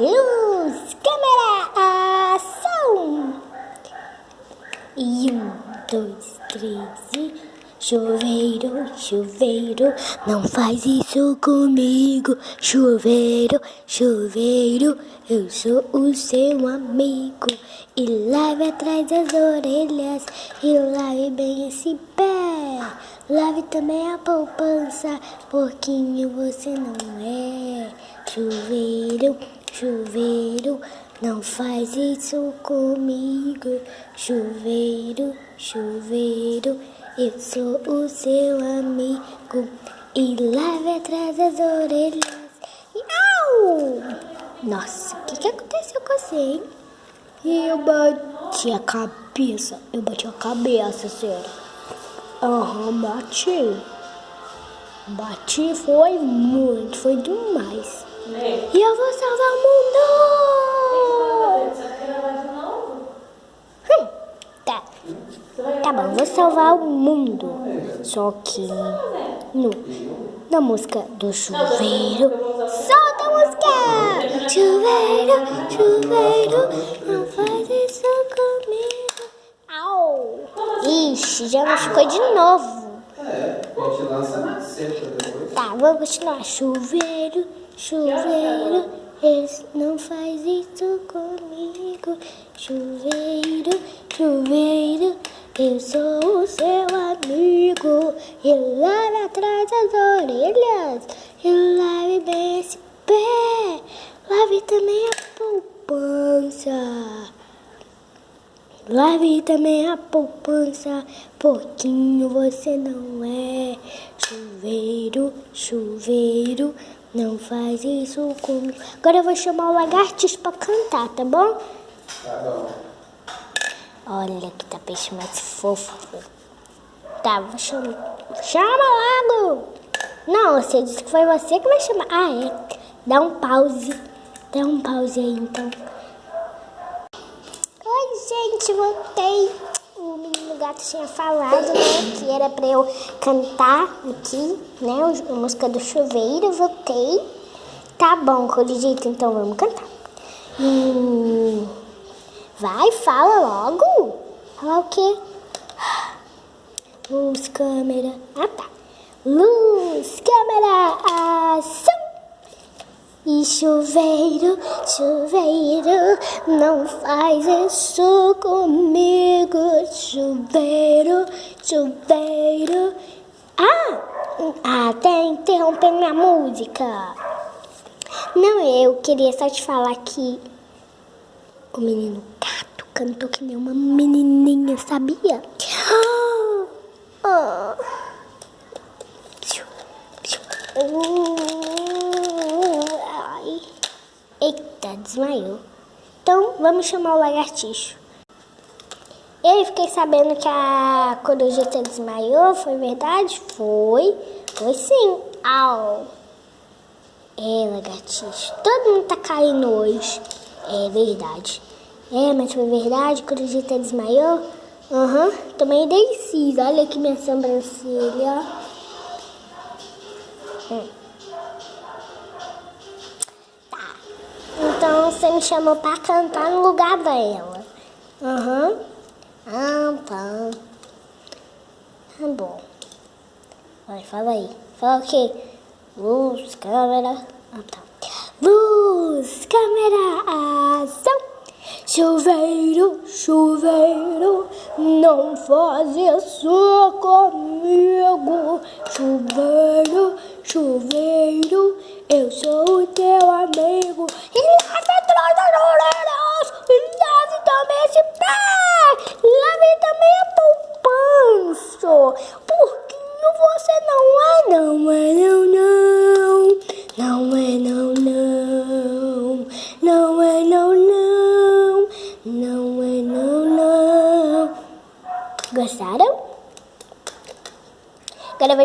Luz, câmera, ação! E um, dois, três e... Chuveiro, chuveiro, não faz isso comigo. Chuveiro, chuveiro, eu sou o seu amigo. E lave atrás das orelhas e lave bem esse pé. Lave também a poupança, porquinho você não é. Chuveiro, chuveiro, não faz isso comigo. Chuveiro, chuveiro, eu sou o seu amigo. E lave atrás das orelhas. Au! Nossa, o que, que aconteceu com você, hein? Eu bati a cabeça. Eu bati a cabeça, sério. Aham, bati. Bati foi muito, foi demais. E eu vou salvar o mundo! Hum, tá. Tá bom, vou salvar o mundo. Só que no, na música do chuveiro. Solta a música! Chuveiro, chuveiro, não faz isso comigo. Au! Ixi, já machucou de novo. É, a gente lança na depois. Tá, vamos continuar. Chuveiro, chuveiro, não faz isso comigo. Chuveiro, chuveiro, eu sou o seu amigo. E lave atrás das orelhas, e lave bem esse pé. Lave também a poupança. Lave também a poupança, pouquinho você não é. Chuveiro, chuveiro, não faz isso comigo. Agora eu vou chamar o lagartix pra cantar, tá bom? Tá bom. Olha que tapete mais fofo. Tá, vou chamar. Chama logo! Não, você disse que foi você que vai chamar. Ah, é. Dá um pause. Dá um pause aí, então. Gente, voltei. O menino gato tinha falado, né, que era pra eu cantar aqui, né, a música do chuveiro. Voltei. Tá bom, Coligito, então vamos cantar. Hum, vai, fala logo. Fala o quê? Luz, câmera. Ah, tá. Luz, câmera, ação. E chuveiro, chuveiro, não faz isso comigo. Chuveiro, chuveiro. Ah, ah, até interrompendo minha música. Não, eu queria só te falar que o menino gato cantou que nem uma menininha, sabia? Ah, ah. Ai. Eita, desmaiou. Então, vamos chamar o lagartixo. Eu fiquei sabendo que a corujeta desmaiou, foi verdade? Foi. Foi sim. Au. É, lagartixo. Todo mundo tá caindo hoje. É verdade. É, mas foi verdade? A corujeta desmaiou? Aham. Uhum. Também dei. Olha aqui minha sobrancelha. Hum. Me chamou pra cantar no lugar dela. Aham. Uhum. Tá. Tá bom. Vai, fala aí. Fala o quê? Luz, câmera. Ah, tá. Luz, câmera, ação. Chuveiro, chuveiro, não faz isso comigo. Chuveiro, chuveiro, eu sou o teu amigo. E lave atrás das orelhas, e lave também esse pé,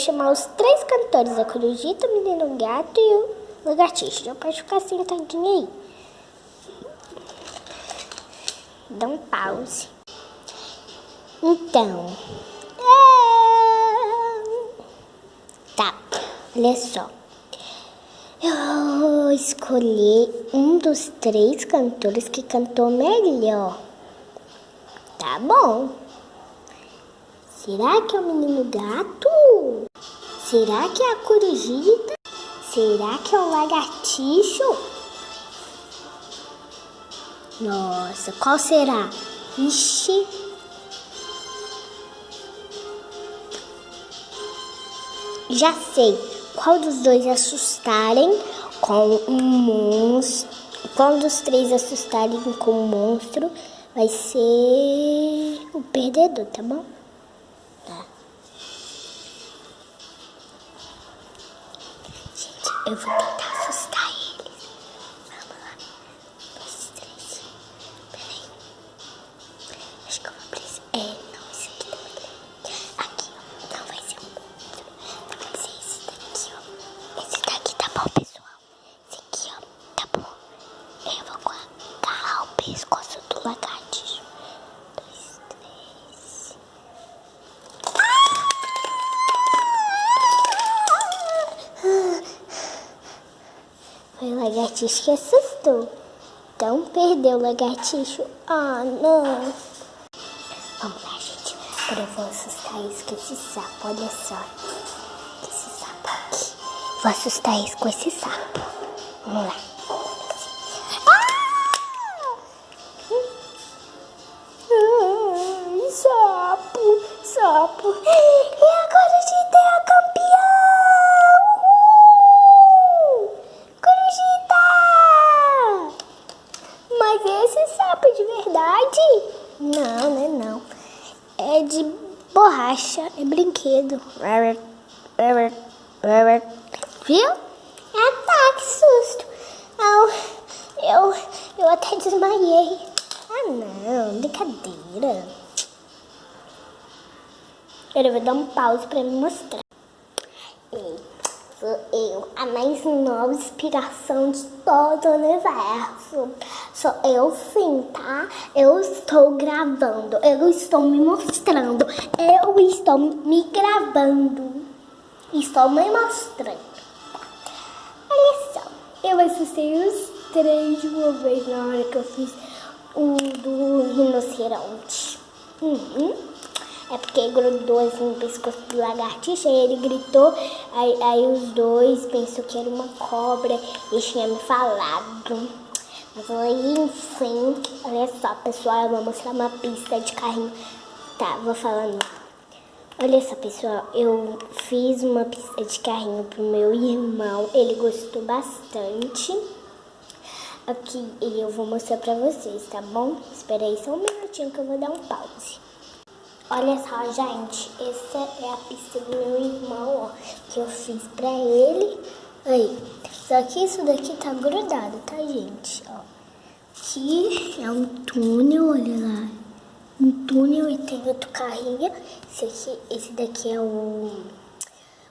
chamar os três cantores, a Corujita, o Menino Gato e o Lagartixo. Já pode ficar sentadinho aí. Dá um pause. Então. É... Tá, olha só. Eu vou escolher um dos três cantores que cantou melhor. Tá bom. Será que é o menino gato? Será que é a corujita? Será que é o lagartixo? Nossa, qual será? Ixi. Já sei. Qual dos dois assustarem com um monstro? Qual dos três assustarem com um monstro vai ser o perdedor, tá bom? Gente, eu vou tentar assustar eles. Vamos lá. Dois, três. Peraí. Acho que eu vou precisar. É, não, esse aqui também. Aqui, ó. Não vai ser um monstro. Vai ser esse daqui, ó. Esse daqui tá bom, pessoal. Esse aqui, ó. Tá bom. Eu vou agarrar o pescoço do lagartixo. Dois, três. Foi que assustou. Então perdeu o lagartixo. Ah, não. Vamos lá, gente. Agora eu vou assustar isso com esse sapo. Olha só. Esse sapo aqui. Vou assustar isso com esse sapo. Vamos lá. Ah! Ai, sapo, sapo. E agora a gente é a campeã! Uhul! Corujita! Mas esse sapo é de verdade? Não, né? Não. É de borracha, é brinquedo. Viu? Ah, tá, que susto. Eu, eu, eu até desmaiei. Ah, não, brincadeira. Eu vou dar um pause pra me mostrar. Sou eu, a mais nova inspiração de todo o universo. Sou eu sim, tá? Eu estou gravando, eu estou me mostrando, eu estou me gravando. Estou me mostrando. Olha só, eu assustei os três de uma vez na hora que eu fiz o do rinoceronte. Uhum. É porque grudou assim no pescoço do lagartixa e ele gritou. Aí, aí os dois pensou que era uma cobra e tinha me falado. Mas aí, enfim, olha só, pessoal, eu vou mostrar uma pista de carrinho. Tá, vou falando. Olha só, pessoal, eu fiz uma pista de carrinho pro meu irmão. Ele gostou bastante. Aqui, e eu vou mostrar pra vocês, tá bom? Espera aí só um minutinho que eu vou dar um pause. Olha só, gente, essa é a pista do meu irmão, ó, que eu fiz pra ele. Aí, só que isso daqui tá grudado, tá, gente? Ó, aqui é um túnel, olha lá. Um túnel e tem outro carrinho. Esse, aqui, esse daqui é o,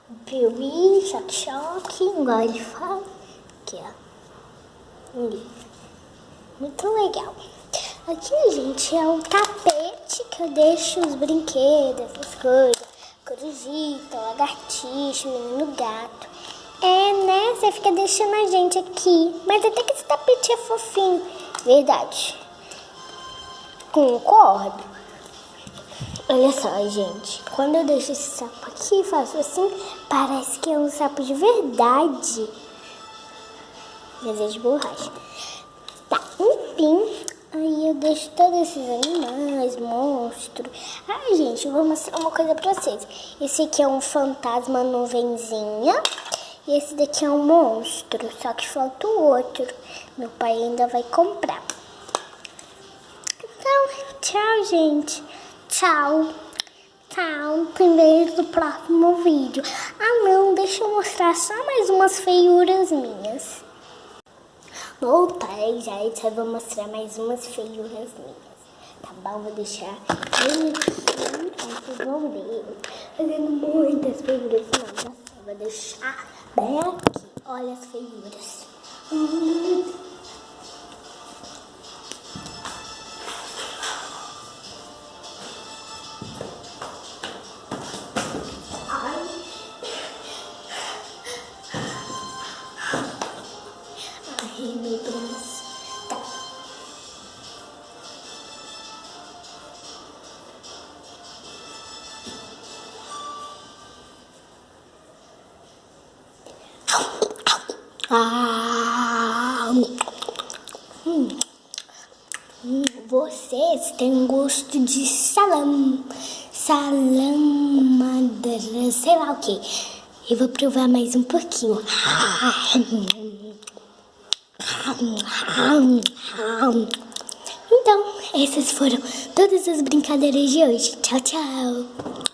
o Piuí, choque-choque, igual ele fala. Aqui, ó. Ali. Muito legal. Aqui, gente, é um tapete que eu deixo os brinquedos, essas coisas. Corujita, lagartixa, menino gato. É, né? Você fica deixando a gente aqui. Mas até que esse tapete é fofinho. Verdade. Concordo. Olha só, gente. Quando eu deixo esse sapo aqui, faço assim, parece que é um sapo de verdade. Mas é de borracha. Tá, enfim. Deixo todos esses animais, monstros. Ai, gente, eu vou mostrar uma coisa pra vocês. Esse aqui é um fantasma nuvenzinha. E esse daqui é um monstro, só que falta o outro. Meu pai ainda vai comprar. Então, tchau, gente. Tchau. Tchau. Primeiro do próximo vídeo. Ah, não, deixa eu mostrar só mais umas feiuras minhas. Voltei, gente. Eu vou mostrar mais umas feiuras minhas. Tá bom? Vou deixar bem aqui. Vocês vão ver. Fazendo muitas feiuras. Não, já sei. Vou deixar bem aqui. Olha as feiuras. Hum. Têm gosto de salam, salamadra, sei lá o que. Eu vou provar mais um pouquinho. Então, essas foram todas as brincadeiras de hoje. Tchau, tchau.